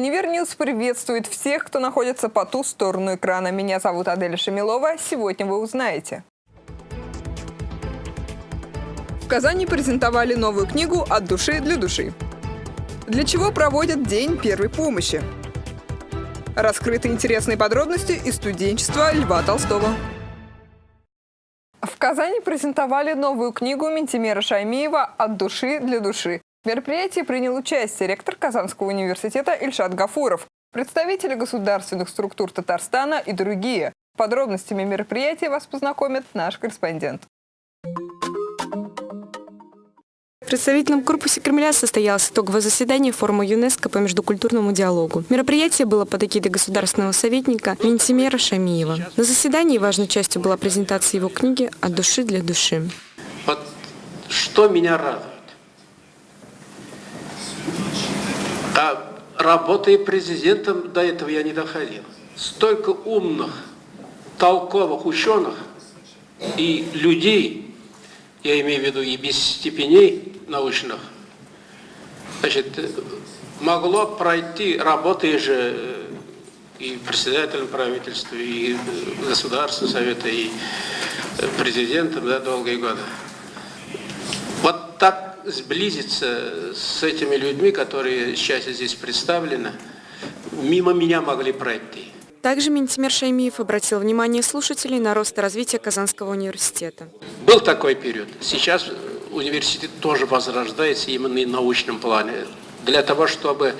Univer News приветствует всех, кто находится по ту сторону экрана. Меня зовут Аделя Шамилова. Сегодня вы узнаете. В Казани презентовали новую книгу «От души для души». Для чего проводят День первой помощи? Раскрыты интересные подробности из студенчества Льва Толстого. В Казани презентовали новую книгу Ментимера Шаймиева «От души для души». В мероприятии принял участие ректор Казанского университета Ильшат Гафуров, представители государственных структур Татарстана и другие. Подробностями мероприятия вас познакомит наш корреспондент. В представительном корпусе Кремля состоялось итоговое заседание форума ЮНЕСКО по междукультурному диалогу. Мероприятие было под эгидой государственного советника Ментимера Шамиева. На заседании важной частью была презентация его книги «От души для души». Вот что меня радует. А работая президентом, до этого я не доходил. Столько умных, толковых ученых и людей, я имею в виду и без степеней научных, значит, могло пройти, работая же и председателем правительства, и Государственного совета, и президентом да, долгие годы. Сблизиться с этими людьми, которые сейчас здесь представлены, мимо меня могли пройти. Также Ментимер Шаймиев обратил внимание слушателей на рост и развитие Казанского университета. Был такой период. Сейчас университет тоже возрождается именно и в научном плане. Для того, чтобы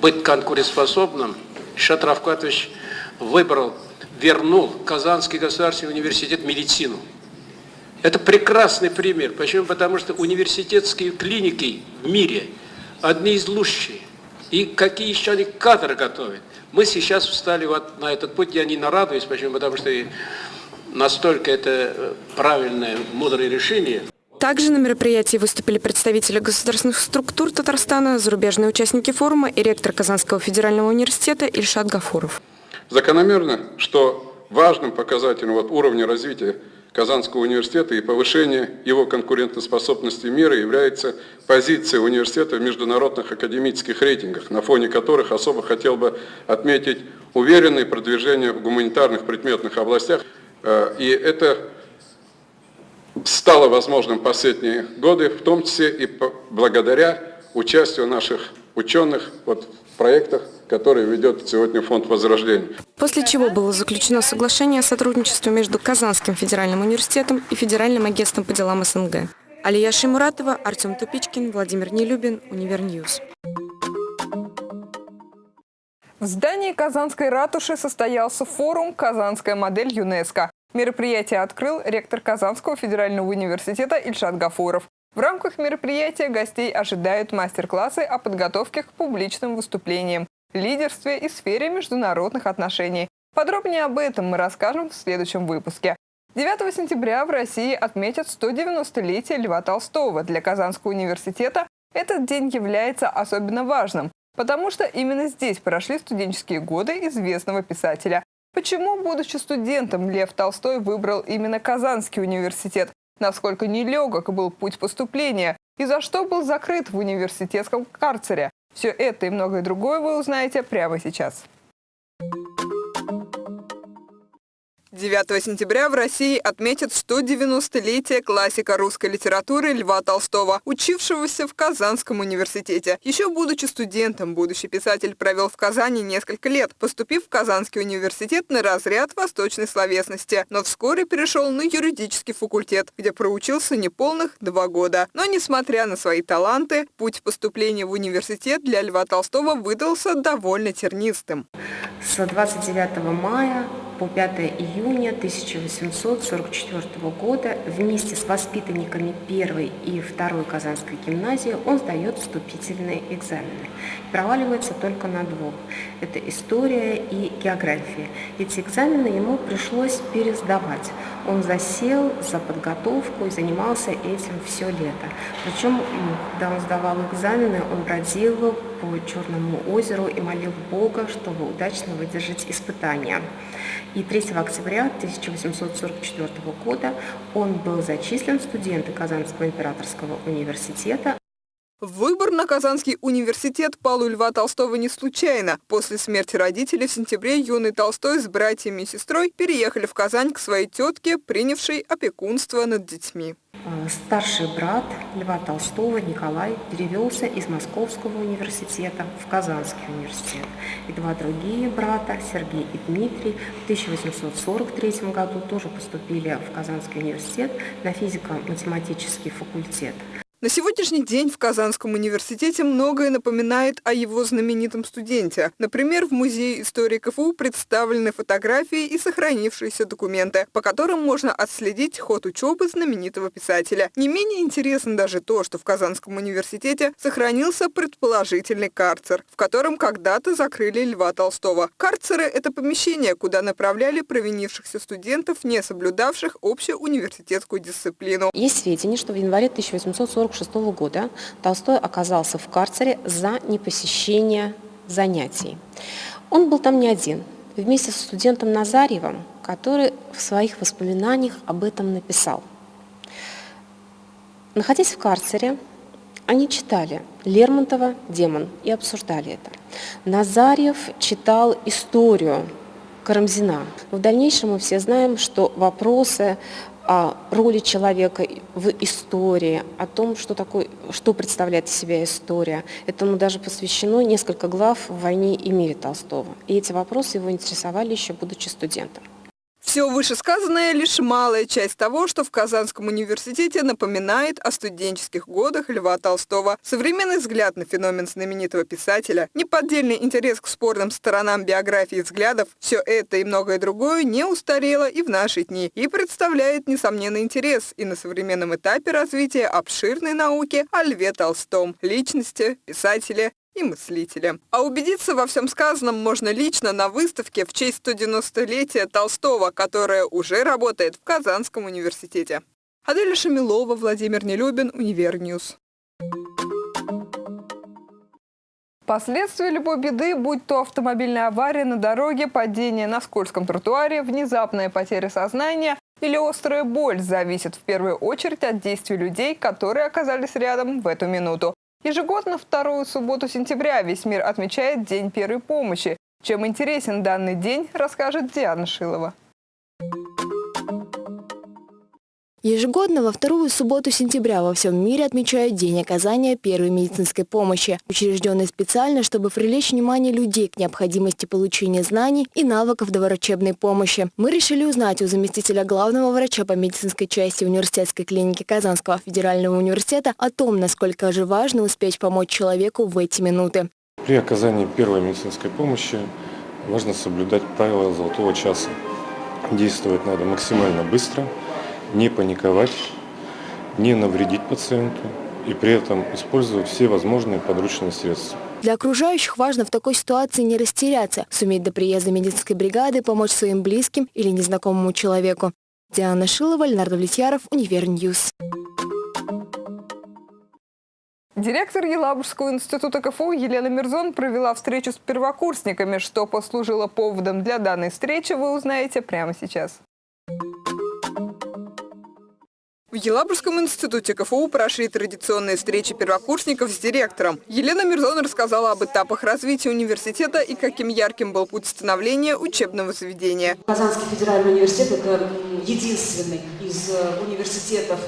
быть конкурентоспособным, Шат Равкатович выбрал, вернул Казанский государственный университет медицину. Это прекрасный пример. Почему? Потому что университетские клиники в мире одни из лучших. И какие еще они кадры готовят. Мы сейчас встали вот на этот путь, я не нарадуюсь, почему? Потому что настолько это э, правильное, мудрое решение. Также на мероприятии выступили представители государственных структур Татарстана, зарубежные участники форума и ректор Казанского федерального университета Ильшат Гафуров. Закономерно, что важным показателем вот уровня развития Казанского университета и повышение его конкурентоспособности мира является позиция университета в международных академических рейтингах, на фоне которых особо хотел бы отметить уверенное продвижение в гуманитарных предметных областях. Э, и это стало возможным последние годы, в том числе и благодаря участию наших ученых вот, в проектах который ведет сегодня Фонд Возрождения. После чего было заключено соглашение о сотрудничестве между Казанским федеральным университетом и Федеральным агентством по делам СНГ. Алия Шимуратова, Артем Тупичкин, Владимир Нелюбин, Univer News. В здании Казанской ратуши состоялся форум «Казанская модель ЮНЕСКО». Мероприятие открыл ректор Казанского федерального университета Ильшат Гафуров. В рамках мероприятия гостей ожидают мастер-классы о подготовке к публичным выступлениям лидерстве и сфере международных отношений. Подробнее об этом мы расскажем в следующем выпуске. 9 сентября в России отметят 190-летие Льва Толстого. Для Казанского университета этот день является особенно важным, потому что именно здесь прошли студенческие годы известного писателя. Почему, будучи студентом, Лев Толстой выбрал именно Казанский университет? Насколько нелегок был путь поступления? И за что был закрыт в университетском карцере? Все это и многое другое вы узнаете прямо сейчас. 9 сентября в России отметят 190-летие классика русской литературы Льва Толстого, учившегося в Казанском университете. Еще будучи студентом, будущий писатель провел в Казани несколько лет, поступив в Казанский университет на разряд восточной словесности, но вскоре перешел на юридический факультет, где проучился неполных два года. Но, несмотря на свои таланты, путь поступления в университет для Льва Толстого выдался довольно тернистым. С 29 мая по 5 июня 1844 года вместе с воспитанниками первой и второй Казанской гимназии он сдает вступительные экзамены. Проваливается только на двух. Это история и география. Эти экзамены ему пришлось пересдавать. Он засел за подготовку и занимался этим все лето. Причем, когда он сдавал экзамены, он бродил по Черному озеру и молил Бога, чтобы удачно выдержать испытания. И 3 октября 1844 года он был зачислен в студенты Казанского императорского университета Выбор на Казанский университет пал у Льва Толстого не случайно. После смерти родителей в сентябре юный Толстой с братьями и сестрой переехали в Казань к своей тетке, принявшей опекунство над детьми. Э, Старший брат Льва Толстого Николай перевелся из Московского университета в Казанский университет. И два другие брата, Сергей и Дмитрий, в 1843 году тоже поступили в Казанский университет на физико-математический факультет. На сегодняшний день в Казанском университете многое напоминает о его знаменитом студенте. Например, в Музее истории КФУ представлены фотографии и сохранившиеся документы, по которым можно отследить ход учебы знаменитого писателя. Не менее интересно даже то, что в Казанском университете сохранился предположительный карцер, в котором когда-то закрыли Льва Толстого. Карцеры – это помещение, куда направляли провинившихся студентов, не соблюдавших общеуниверситетскую дисциплину. Есть сведения, что в январе 1840 1946 года Толстой оказался в карцере за непосещение занятий. Он был там не один, вместе со студентом Назарьевым, который в своих воспоминаниях об этом написал. Находясь в карцере, они читали Лермонтова «Демон» и обсуждали это. Назарьев читал историю Карамзина. В дальнейшем мы все знаем, что вопросы о роли человека в истории, о том, что, такое, что представляет из себя история. Этому даже посвящено несколько глав в «Войне и мире» Толстого. И эти вопросы его интересовали еще будучи студентом. Все вышесказанное – лишь малая часть того, что в Казанском университете напоминает о студенческих годах Льва Толстого. Современный взгляд на феномен знаменитого писателя, неподдельный интерес к спорным сторонам биографии и взглядов – все это и многое другое не устарело и в наши дни, и представляет несомненный интерес и на современном этапе развития обширной науки о Льве Толстом, личности, писателе и мыслителя. А убедиться во всем сказанном можно лично на выставке в честь 190-летия Толстого, которая уже работает в Казанском университете. Аделя Шамилова, Владимир Нелюбин, Univer News. Последствия любой беды, будь то автомобильная авария на дороге, падение на скользком тротуаре, внезапная потеря сознания или острая боль, зависят в первую очередь от действий людей, которые оказались рядом в эту минуту. Ежегодно вторую субботу сентября весь мир отмечает День первой помощи. Чем интересен данный день, расскажет Диана Шилова. Ежегодно во вторую субботу сентября во всем мире отмечают День оказания первой медицинской помощи, учрежденный специально, чтобы привлечь внимание людей к необходимости получения знаний и навыков доврачебной помощи. Мы решили узнать у заместителя главного врача по медицинской части университетской клиники Казанского федерального университета о том, насколько же важно успеть помочь человеку в эти минуты. При оказании первой медицинской помощи важно соблюдать правила золотого часа. Действовать надо максимально быстро – не паниковать, не навредить пациенту и при этом использовать все возможные подручные средства. Для окружающих важно в такой ситуации не растеряться, суметь до приезда медицинской бригады помочь своим близким или незнакомому человеку. Диана Шилова, Ленар Давлетьяров, Univer News. Директор Елабужского института КФУ Елена Мирзон провела встречу с первокурсниками. Что послужило поводом для данной встречи, вы узнаете прямо сейчас. В Елабужском институте КФУ прошли традиционные встречи первокурсников с директором. Елена Мирзон рассказала об этапах развития университета и каким ярким был путь становления учебного заведения. Казанский федеральный университет – это единственный из э, университетов,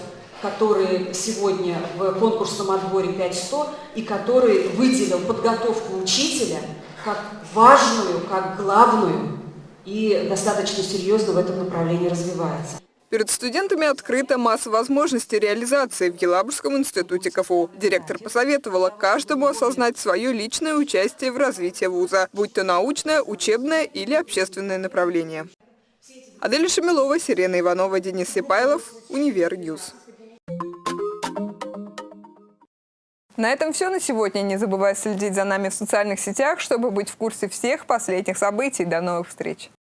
который сегодня в конкурсном отборе 5-100 и который выделил подготовку учителя как важную, как главную и достаточно серьезно в этом направлении развивается. Перед студентами открыта масса возможностей реализации в Елабужском институте КФУ. Директор посоветовала каждому осознать свое личное участие в развитии вуза, будь то научное, учебное или общественное направление. Адель Шамилова, Сирена Иванова, Денис Сипайлов, Univer News. На этом все на сегодня. Не забывай следить за нами в социальных сетях, чтобы быть в курсе всех последних событий. До новых встреч!